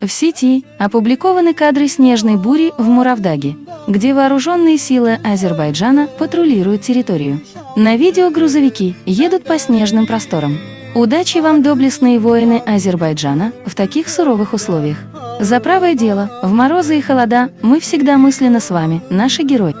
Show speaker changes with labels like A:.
A: В сети опубликованы кадры снежной бури в Муравдаге, где вооруженные силы Азербайджана патрулируют территорию. На видео грузовики едут по снежным просторам. Удачи вам, доблестные воины Азербайджана, в таких суровых условиях. За правое дело, в морозы и холода, мы всегда мысленно с вами, наши герои.